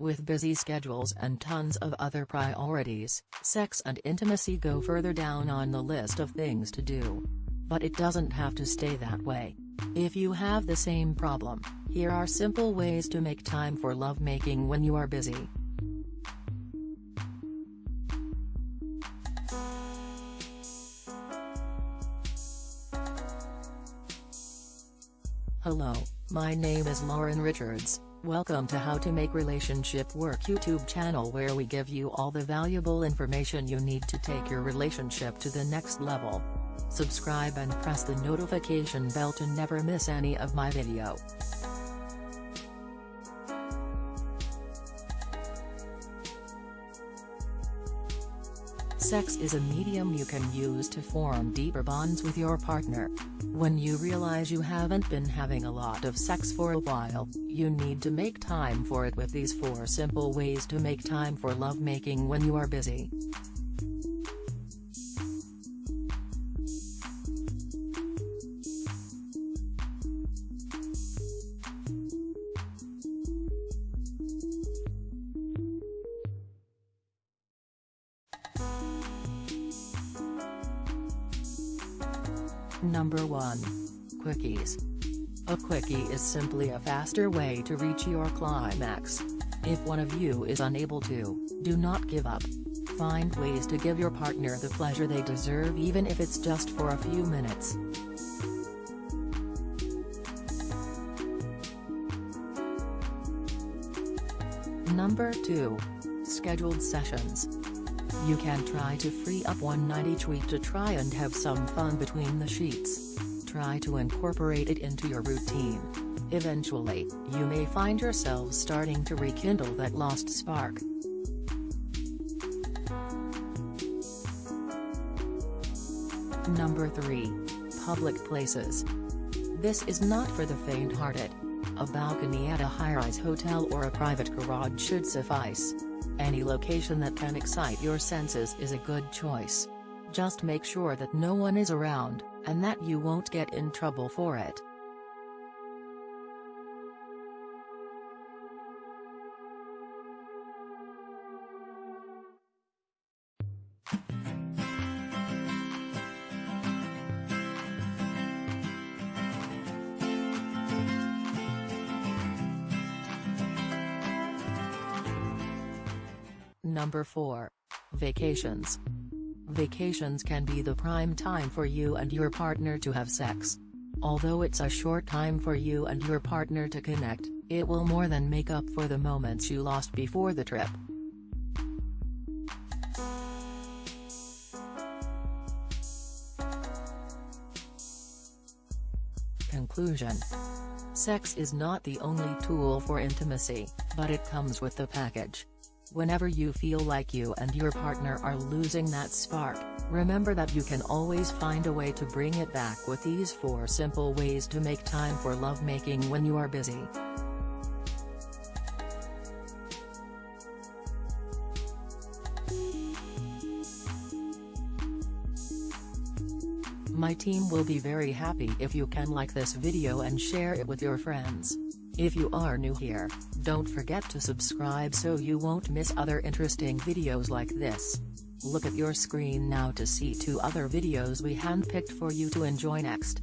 With busy schedules and tons of other priorities, sex and intimacy go further down on the list of things to do. But it doesn't have to stay that way. If you have the same problem, here are simple ways to make time for lovemaking when you are busy. Hello, my name is Lauren Richards, welcome to How to Make Relationship Work YouTube channel where we give you all the valuable information you need to take your relationship to the next level. Subscribe and press the notification bell to never miss any of my video. Sex is a medium you can use to form deeper bonds with your partner. When you realize you haven't been having a lot of sex for a while, you need to make time for it with these 4 simple ways to make time for lovemaking when you are busy. Number 1. Quickies. A quickie is simply a faster way to reach your climax. If one of you is unable to, do not give up. Find ways to give your partner the pleasure they deserve even if it's just for a few minutes. Number 2. Scheduled sessions. You can try to free up one night each week to try and have some fun between the sheets. Try to incorporate it into your routine. Eventually, you may find yourselves starting to rekindle that lost spark. Number 3. Public places. This is not for the faint-hearted. A balcony at a high-rise hotel or a private garage should suffice. Any location that can excite your senses is a good choice. Just make sure that no one is around, and that you won't get in trouble for it. Number 4. Vacations. Vacations can be the prime time for you and your partner to have sex. Although it's a short time for you and your partner to connect, it will more than make up for the moments you lost before the trip. Conclusion Sex is not the only tool for intimacy, but it comes with the package. Whenever you feel like you and your partner are losing that spark, remember that you can always find a way to bring it back with these 4 simple ways to make time for lovemaking when you are busy. My team will be very happy if you can like this video and share it with your friends. If you are new here, don't forget to subscribe so you won't miss other interesting videos like this. Look at your screen now to see two other videos we handpicked for you to enjoy next.